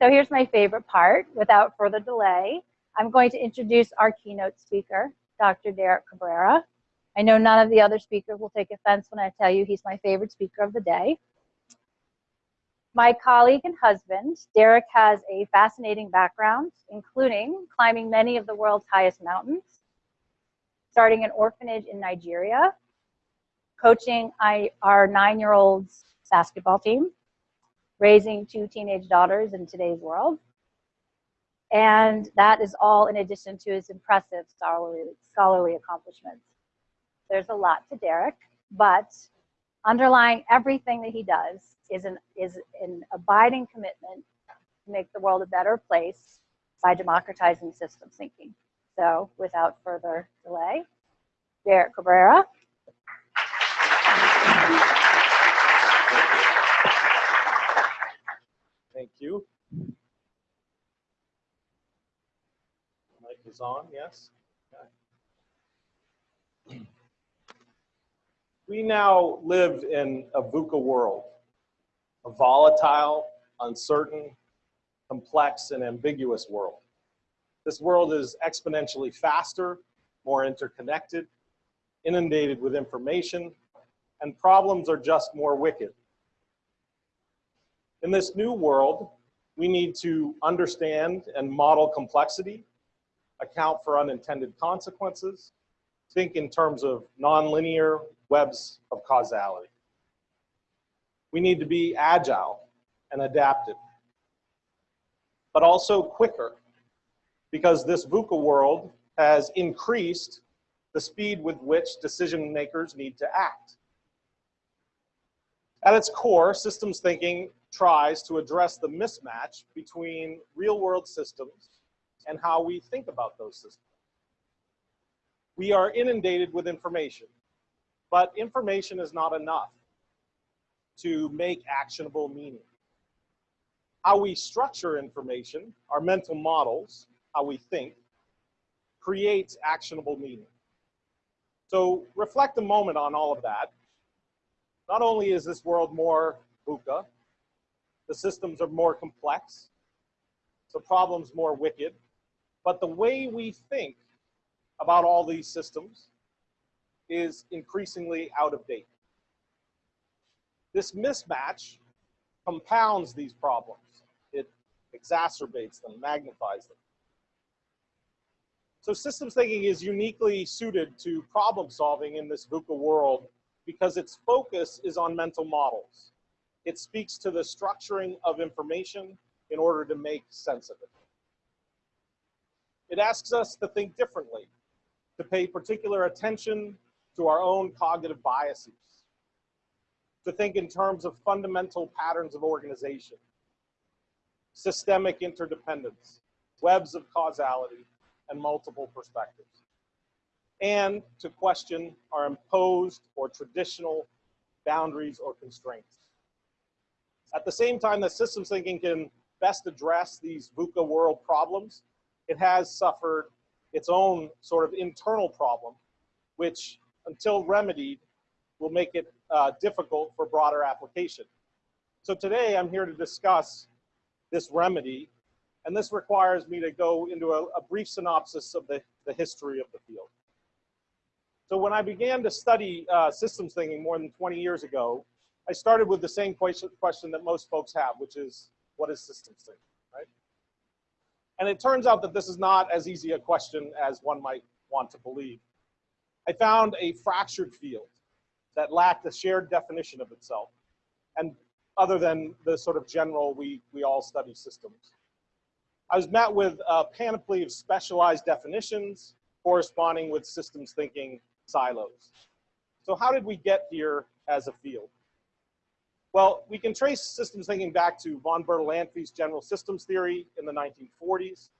So here's my favorite part. Without further delay, I'm going to introduce our keynote speaker, Dr. Derek Cabrera. I know none of the other speakers will take offense when I tell you he's my favorite speaker of the day. My colleague and husband, Derek has a fascinating background, including climbing many of the world's highest mountains, starting an orphanage in Nigeria, coaching our nine-year-old's basketball team, raising two teenage daughters in today's world. And that is all in addition to his impressive scholarly, scholarly accomplishments. There's a lot to Derek, but underlying everything that he does is an, is an abiding commitment to make the world a better place by democratizing systems thinking. So without further delay, Derek Cabrera. Thank you. Mic is on, yes? Okay. We now live in a VUCA world, a volatile, uncertain, complex, and ambiguous world. This world is exponentially faster, more interconnected, inundated with information, and problems are just more wicked. In this new world, we need to understand and model complexity, account for unintended consequences, think in terms of nonlinear webs of causality. We need to be agile and adaptive, but also quicker because this VUCA world has increased the speed with which decision makers need to act. At its core, systems thinking tries to address the mismatch between real world systems and how we think about those systems. We are inundated with information, but information is not enough to make actionable meaning. How we structure information, our mental models, how we think, creates actionable meaning. So reflect a moment on all of that. Not only is this world more VUCA, the systems are more complex, the problems more wicked, but the way we think about all these systems is increasingly out of date. This mismatch compounds these problems. It exacerbates them, magnifies them. So systems thinking is uniquely suited to problem solving in this VUCA world because its focus is on mental models. It speaks to the structuring of information in order to make sense of it. It asks us to think differently, to pay particular attention to our own cognitive biases, to think in terms of fundamental patterns of organization, systemic interdependence, webs of causality, and multiple perspectives, and to question our imposed or traditional boundaries or constraints. At the same time that systems thinking can best address these VUCA world problems, it has suffered its own sort of internal problem, which until remedied will make it uh, difficult for broader application. So today I'm here to discuss this remedy, and this requires me to go into a, a brief synopsis of the, the history of the field. So when I began to study uh, systems thinking more than 20 years ago, I started with the same question, question that most folks have, which is, what is systems thinking, right? And it turns out that this is not as easy a question as one might want to believe. I found a fractured field that lacked a shared definition of itself, and other than the sort of general, we, we all study systems. I was met with a panoply of specialized definitions corresponding with systems thinking silos. So how did we get here as a field? Well, we can trace systems thinking back to von Bertalanffy's general systems theory in the 1940s.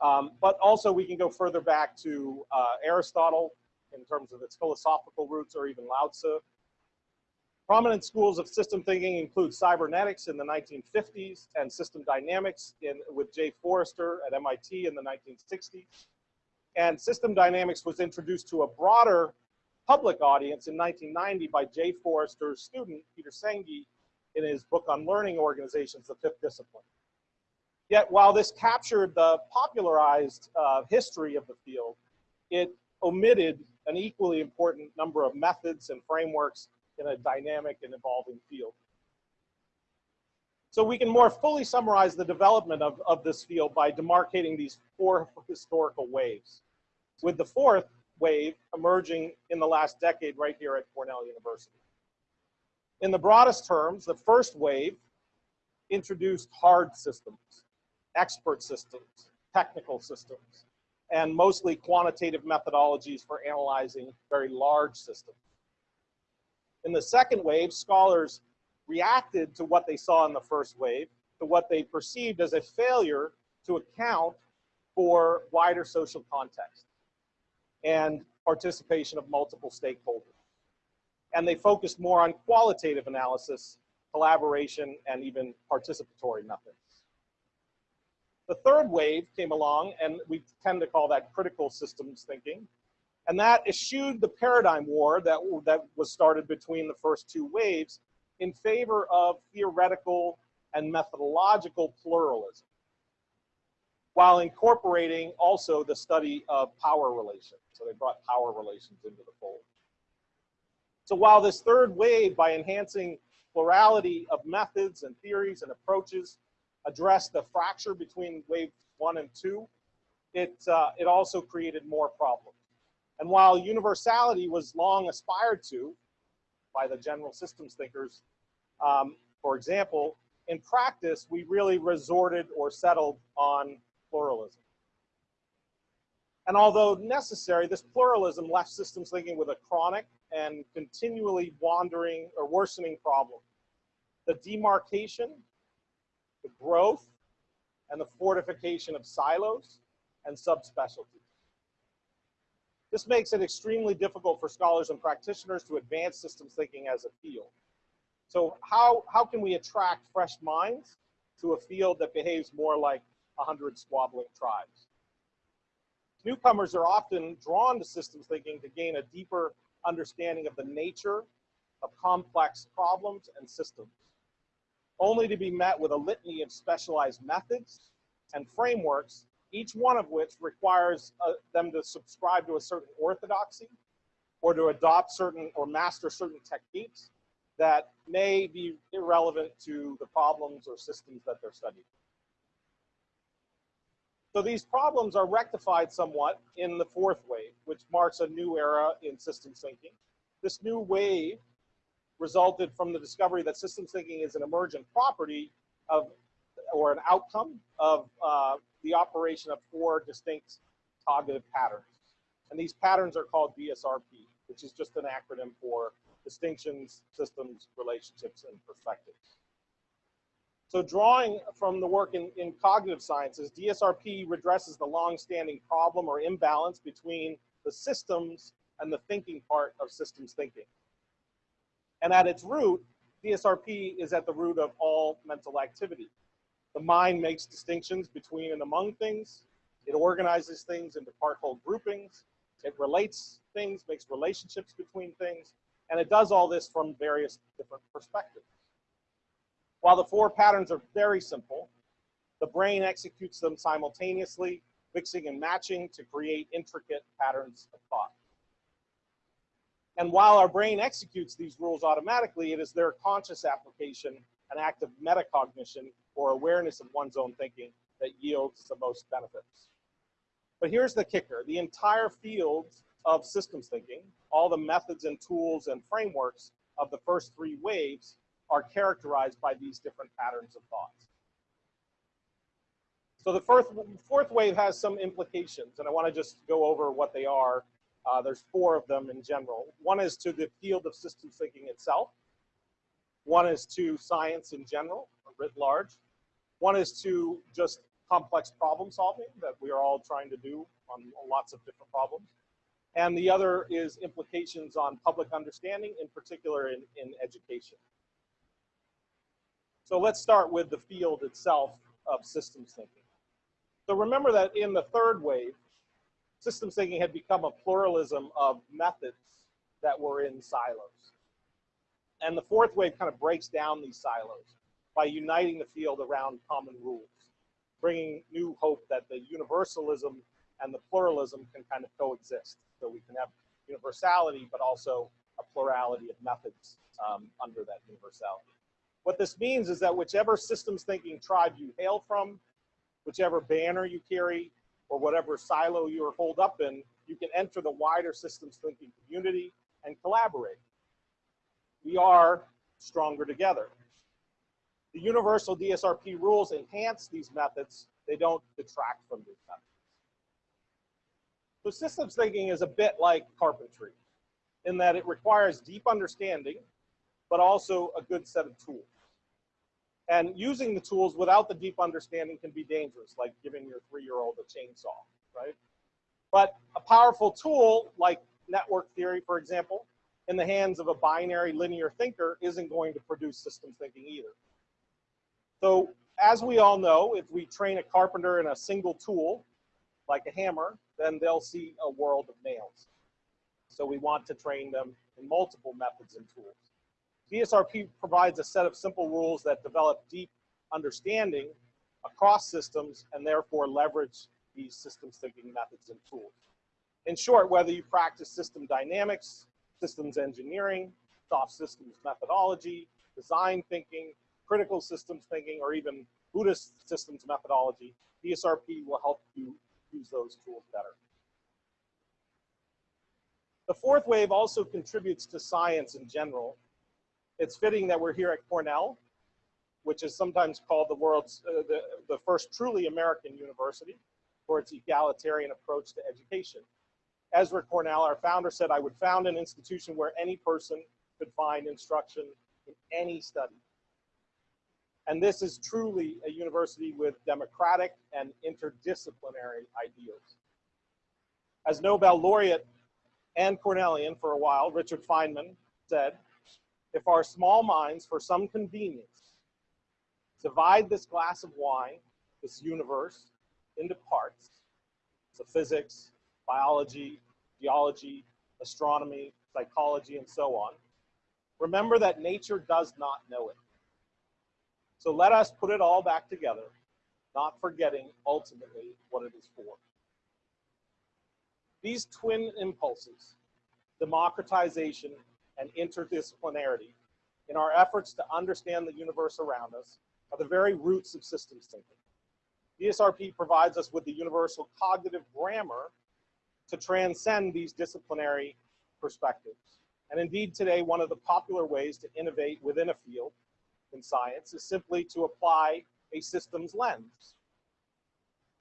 Um, but also we can go further back to uh, Aristotle in terms of its philosophical roots or even Lao Tzu. Prominent schools of system thinking include cybernetics in the 1950s and system dynamics in, with Jay Forrester at MIT in the 1960s. And system dynamics was introduced to a broader public audience in 1990 by Jay Forrester's student, Peter Senge, in his book on learning organizations, The Fifth Discipline. Yet while this captured the popularized uh, history of the field, it omitted an equally important number of methods and frameworks in a dynamic and evolving field. So we can more fully summarize the development of, of this field by demarcating these four historical waves, with the fourth wave emerging in the last decade right here at Cornell University. In the broadest terms, the first wave introduced hard systems, expert systems, technical systems, and mostly quantitative methodologies for analyzing very large systems. In the second wave, scholars reacted to what they saw in the first wave, to what they perceived as a failure to account for wider social context and participation of multiple stakeholders. And they focused more on qualitative analysis, collaboration, and even participatory methods. The third wave came along, and we tend to call that critical systems thinking. And that eschewed the paradigm war that, that was started between the first two waves in favor of theoretical and methodological pluralism, while incorporating also the study of power relations. So they brought power relations into the fold. So while this third wave, by enhancing plurality of methods and theories and approaches, addressed the fracture between wave one and two, it, uh, it also created more problems. And while universality was long aspired to by the general systems thinkers, um, for example, in practice, we really resorted or settled on pluralism. And although necessary, this pluralism left systems thinking with a chronic and continually wandering or worsening problem. The demarcation the growth and the fortification of silos and subspecialties. This makes it extremely difficult for scholars and practitioners to advance systems thinking as a field. So how, how can we attract fresh minds to a field that behaves more like 100 squabbling tribes? Newcomers are often drawn to systems thinking to gain a deeper understanding of the nature of complex problems and systems only to be met with a litany of specialized methods and frameworks, each one of which requires uh, them to subscribe to a certain orthodoxy or to adopt certain or master certain techniques that may be irrelevant to the problems or systems that they're studying. So these problems are rectified somewhat in the fourth wave, which marks a new era in systems thinking. This new wave resulted from the discovery that systems thinking is an emergent property of, or an outcome of uh, the operation of four distinct cognitive patterns. And these patterns are called DSRP, which is just an acronym for distinctions, systems, relationships, and perspectives. So drawing from the work in, in cognitive sciences, DSRP redresses the long-standing problem or imbalance between the systems and the thinking part of systems thinking. And at its root, DSRP is at the root of all mental activity. The mind makes distinctions between and among things. It organizes things into part-whole groupings. It relates things, makes relationships between things, and it does all this from various different perspectives. While the four patterns are very simple, the brain executes them simultaneously, mixing and matching to create intricate patterns of thought. And while our brain executes these rules automatically, it is their conscious application, an act of metacognition or awareness of one's own thinking that yields the most benefits. But here's the kicker. The entire field of systems thinking, all the methods and tools and frameworks of the first three waves are characterized by these different patterns of thoughts. So the fourth, fourth wave has some implications, and I want to just go over what they are uh, there's four of them in general. One is to the field of systems thinking itself. One is to science in general, writ large. One is to just complex problem solving that we are all trying to do on lots of different problems. And the other is implications on public understanding, in particular in, in education. So let's start with the field itself of systems thinking. So remember that in the third wave, systems thinking had become a pluralism of methods that were in silos. And the fourth wave kind of breaks down these silos by uniting the field around common rules. bringing new hope that the universalism and the pluralism can kind of coexist. So we can have universality, but also a plurality of methods um, under that universality. What this means is that whichever systems thinking tribe you hail from, whichever banner you carry, or whatever silo you're holed up in, you can enter the wider systems thinking community and collaborate. We are stronger together. The universal DSRP rules enhance these methods. They don't detract from these methods. So systems thinking is a bit like carpentry in that it requires deep understanding, but also a good set of tools. And using the tools without the deep understanding can be dangerous, like giving your three-year-old a chainsaw, right? But a powerful tool like network theory, for example, in the hands of a binary linear thinker isn't going to produce systems thinking either. So as we all know, if we train a carpenter in a single tool, like a hammer, then they'll see a world of nails. So we want to train them in multiple methods and tools. DSRP provides a set of simple rules that develop deep understanding across systems and therefore leverage these systems thinking methods and tools. In short, whether you practice system dynamics, systems engineering, soft systems methodology, design thinking, critical systems thinking, or even Buddhist systems methodology, DSRP will help you use those tools better. The fourth wave also contributes to science in general it's fitting that we're here at Cornell, which is sometimes called the world's, uh, the, the first truly American university for its egalitarian approach to education. Ezra Cornell, our founder, said, I would found an institution where any person could find instruction in any study. And this is truly a university with democratic and interdisciplinary ideals. As Nobel laureate and Cornellian for a while, Richard Feynman said, if our small minds, for some convenience, divide this glass of wine, this universe, into parts, so physics, biology, geology, astronomy, psychology, and so on, remember that nature does not know it. So let us put it all back together, not forgetting ultimately what it is for. These twin impulses, democratization and interdisciplinarity in our efforts to understand the universe around us are the very roots of systems thinking. DSRP provides us with the universal cognitive grammar to transcend these disciplinary perspectives. And indeed today, one of the popular ways to innovate within a field in science is simply to apply a systems lens.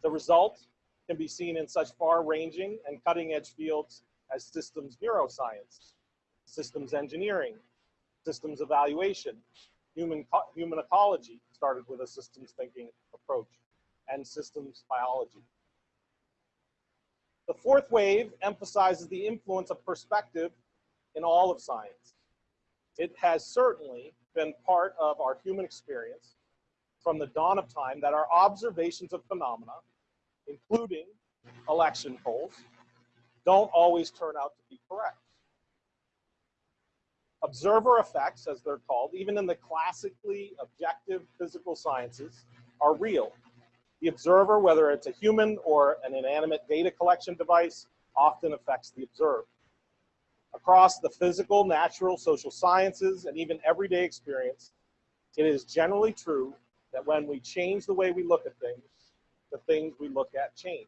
The result can be seen in such far-ranging and cutting-edge fields as systems neuroscience, systems engineering, systems evaluation, human, human ecology started with a systems thinking approach, and systems biology. The fourth wave emphasizes the influence of perspective in all of science. It has certainly been part of our human experience from the dawn of time that our observations of phenomena, including election polls, don't always turn out to be correct observer effects, as they're called, even in the classically objective physical sciences, are real. The observer, whether it's a human or an inanimate data collection device, often affects the observed. Across the physical, natural, social sciences, and even everyday experience, it is generally true that when we change the way we look at things, the things we look at change.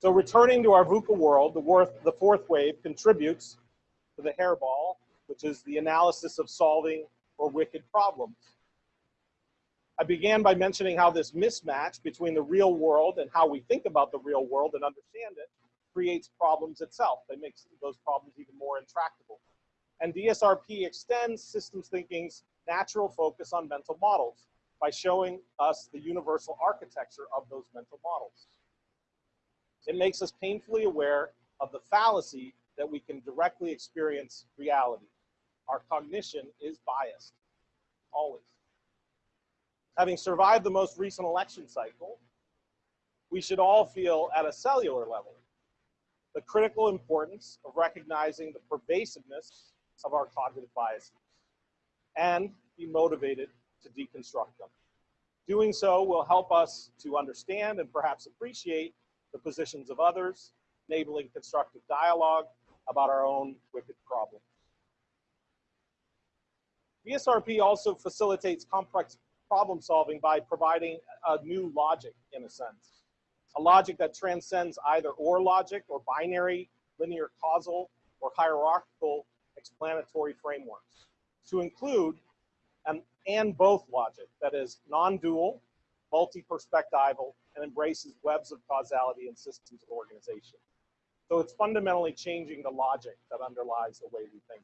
So returning to our VUCA world, the, the fourth wave contributes to the hairball, which is the analysis of solving or wicked problems. I began by mentioning how this mismatch between the real world and how we think about the real world and understand it creates problems itself. They makes those problems even more intractable. And DSRP extends systems thinking's natural focus on mental models by showing us the universal architecture of those mental models. It makes us painfully aware of the fallacy that we can directly experience reality. Our cognition is biased, always. Having survived the most recent election cycle, we should all feel at a cellular level the critical importance of recognizing the pervasiveness of our cognitive biases and be motivated to deconstruct them. Doing so will help us to understand and perhaps appreciate the positions of others, enabling constructive dialogue about our own wicked problems. DSRP also facilitates complex problem solving by providing a new logic, in a sense. A logic that transcends either or logic or binary, linear causal, or hierarchical explanatory frameworks to include an and both logic that is non-dual, multi-perspectival, and embraces webs of causality and systems of organization. So it's fundamentally changing the logic that underlies the way we think.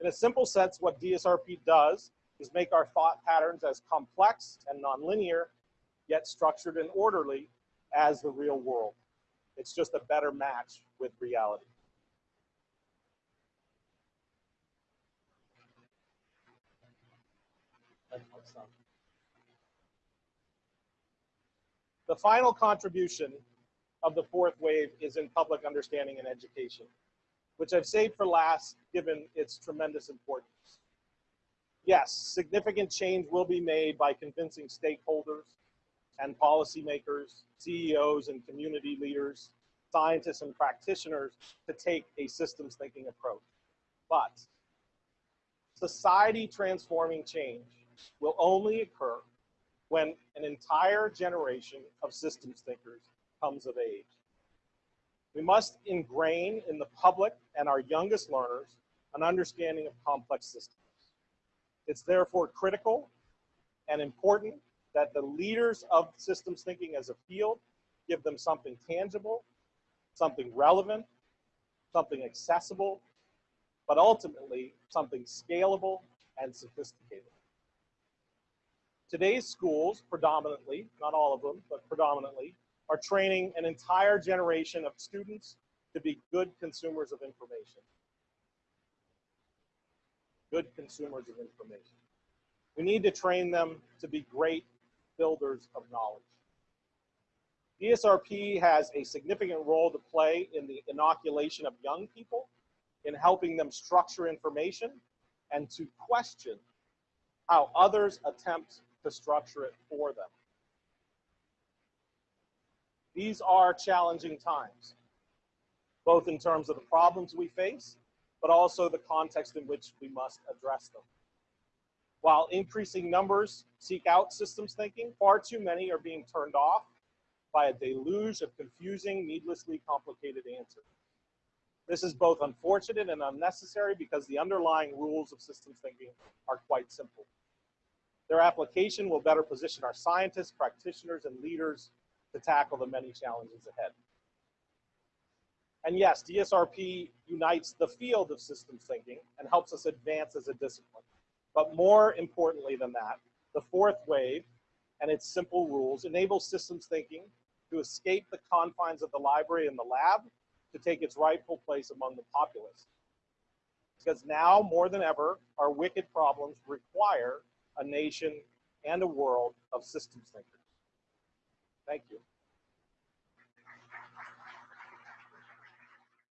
In a simple sense, what DSRP does is make our thought patterns as complex and nonlinear, yet structured and orderly as the real world. It's just a better match with reality. The final contribution of the fourth wave is in public understanding and education, which I've saved for last given its tremendous importance. Yes, significant change will be made by convincing stakeholders and policymakers, CEOs and community leaders, scientists and practitioners to take a systems thinking approach. But society transforming change will only occur when an entire generation of systems thinkers comes of age. We must ingrain in the public and our youngest learners an understanding of complex systems. It's therefore critical and important that the leaders of systems thinking as a field give them something tangible, something relevant, something accessible, but ultimately something scalable and sophisticated. Today's schools, predominantly, not all of them, but predominantly, are training an entire generation of students to be good consumers of information. Good consumers of information. We need to train them to be great builders of knowledge. DSRP has a significant role to play in the inoculation of young people, in helping them structure information, and to question how others attempt to structure it for them. These are challenging times, both in terms of the problems we face, but also the context in which we must address them. While increasing numbers seek out systems thinking, far too many are being turned off by a deluge of confusing, needlessly complicated answers. This is both unfortunate and unnecessary because the underlying rules of systems thinking are quite simple. Their application will better position our scientists, practitioners, and leaders to tackle the many challenges ahead. And yes, DSRP unites the field of systems thinking and helps us advance as a discipline. But more importantly than that, the fourth wave and its simple rules enable systems thinking to escape the confines of the library and the lab to take its rightful place among the populace. Because now more than ever, our wicked problems require a nation and a world of systems thinkers. Thank you.